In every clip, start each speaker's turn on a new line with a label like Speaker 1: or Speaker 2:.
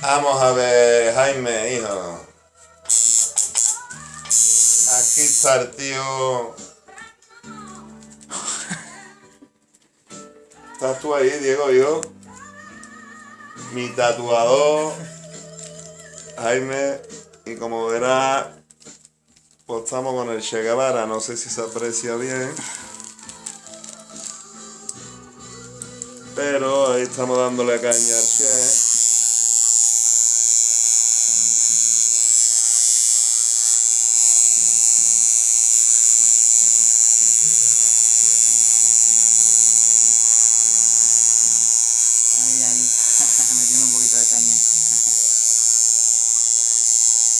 Speaker 1: Vamos a ver, Jaime, hijo. Aquí está el tío. ¿Estás tú ahí, Diego, hijo? Mi tatuador, Jaime, y como verás, pues estamos con el Che Guevara, no sé si se aprecia bien. Pero ahí estamos dándole caña al Che.
Speaker 2: Ahí, ahí. Metiendo un poquito de caña.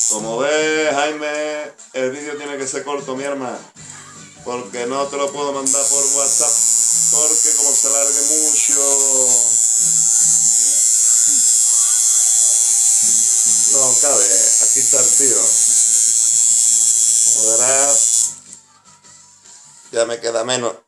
Speaker 1: Como ves, Jaime, el vídeo tiene que ser corto, mi hermano. Porque no te lo puedo mandar por WhatsApp. Porque como se alargue mucho. No cabe. Aquí está el tío. Como verás, ya me queda menos.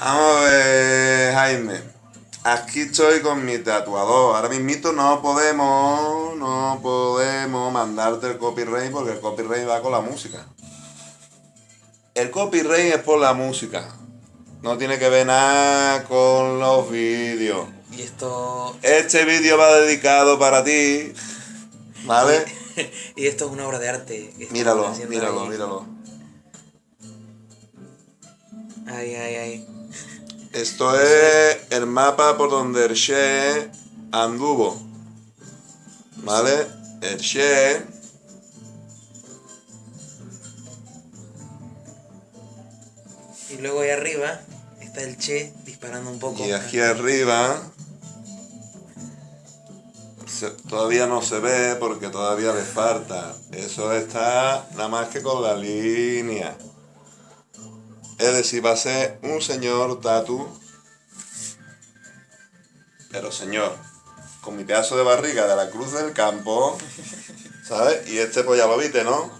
Speaker 1: Vamos a ver, Jaime. Aquí estoy con mi tatuador. Ahora mismito no podemos, no podemos mandarte el copyright porque el copyright va con la música. El copyright es por la música. No tiene que ver nada con los vídeos.
Speaker 2: Y esto.
Speaker 1: Este vídeo va dedicado para ti. ¿Vale?
Speaker 2: y esto es una obra de arte.
Speaker 1: Míralo, míralo,
Speaker 2: ahí.
Speaker 1: míralo.
Speaker 2: Ay, ay, ay.
Speaker 1: Esto es el mapa por donde el Che anduvo. ¿Vale? El Che.
Speaker 2: Y luego ahí arriba está el Che disparando un poco.
Speaker 1: Y aquí arriba. se- todavía no se ve porque todavía le falta. Eso está nada más que con la línea. Es decir, va a ser un señor tatu. Pero señor, con mi pedazo de barriga de la cruz del campo. ¿Sabes? Y este pues ya lo viste, ¿no?